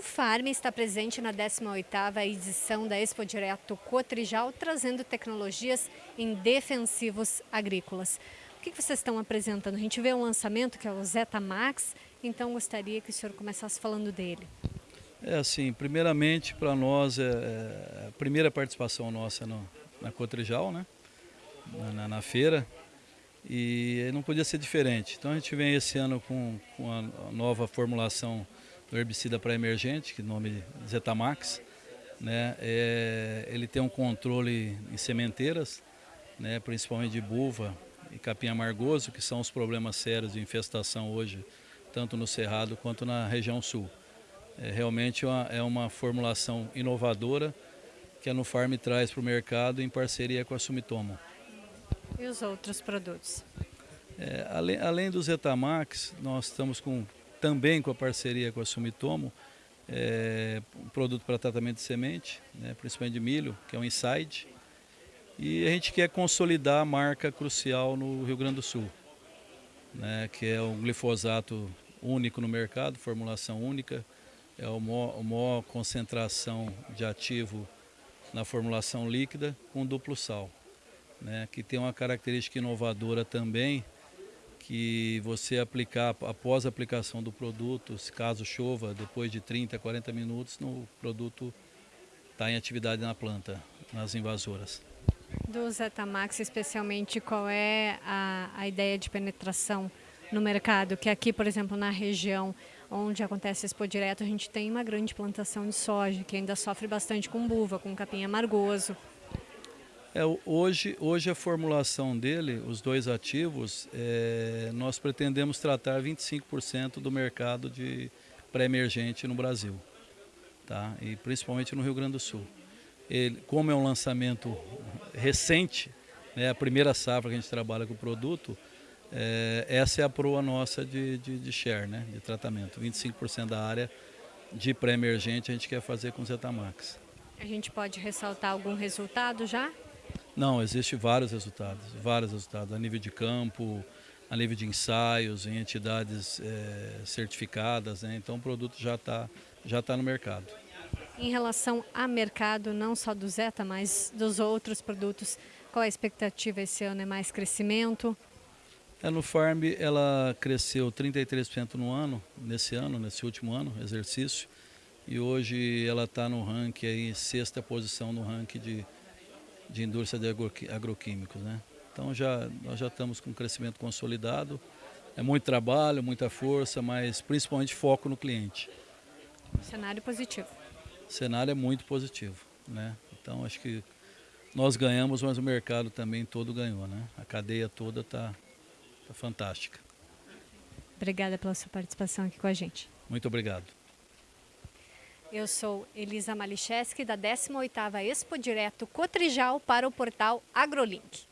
Farm está presente na 18ª edição da Expo Direto Cotrijal, trazendo tecnologias em defensivos agrícolas. O que vocês estão apresentando? A gente vê um lançamento que é o Zeta Max, então gostaria que o senhor começasse falando dele. É assim, primeiramente para nós, é, é, a primeira participação nossa no, na Cotrijal, né? Na, na, feira, e não podia ser diferente. Então a gente vem esse ano com, com a nova formulação do herbicida para emergente, que é o nome Zetamax. Né? É, ele tem um controle em sementeiras, né? principalmente de buva e capim amargoso, que são os problemas sérios de infestação hoje, tanto no Cerrado quanto na região sul. É realmente uma, é uma formulação inovadora que a Nufarm traz para o mercado em parceria com a Sumitomo. E os outros produtos? É, além, além do Zetamax, nós estamos com também com a parceria com a Sumitomo, é, um produto para tratamento de semente, né, principalmente de milho, que é o Inside. E a gente quer consolidar a marca crucial no Rio Grande do Sul, né, que é um glifosato único no mercado, formulação única, é a maior, a maior concentração de ativo na formulação líquida com duplo sal, né, que tem uma característica inovadora também, que você aplicar após a aplicação do produto, se caso chova, depois de 30, 40 minutos, no produto está em atividade na planta, nas invasoras. Do Zetamax, especialmente, qual é a, a ideia de penetração no mercado? Que aqui, por exemplo, na região onde acontece Expo Direto, a gente tem uma grande plantação de soja, que ainda sofre bastante com buva, com capim amargoso. É, hoje, hoje a formulação dele, os dois ativos, é, nós pretendemos tratar 25% do mercado de pré-emergente no Brasil, tá? e principalmente no Rio Grande do Sul. Ele, como é um lançamento recente, né, a primeira safra que a gente trabalha com o produto, é, essa é a proa nossa de, de, de share, né, de tratamento. 25% da área de pré-emergente a gente quer fazer com Zetamax. A gente pode ressaltar algum resultado já? Não, existe vários resultados, vários resultados, a nível de campo, a nível de ensaios, em entidades é, certificadas, né? então o produto já está já tá no mercado. Em relação a mercado, não só do Zeta, mas dos outros produtos, qual a expectativa esse ano? É mais crescimento? É, no Farm ela cresceu 33% no ano, nesse ano, nesse último ano, exercício, e hoje ela está no ranking aí, sexta posição no ranking de de indústria de agroquímicos. Né? Então já, nós já estamos com um crescimento consolidado, é muito trabalho, muita força, mas principalmente foco no cliente. Cenário positivo. O cenário é muito positivo. Né? Então acho que nós ganhamos, mas o mercado também todo ganhou. Né? A cadeia toda está tá fantástica. Obrigada pela sua participação aqui com a gente. Muito obrigado. Eu sou Elisa Malicheski, da 18ª Expo Direto Cotrijal para o portal AgroLink.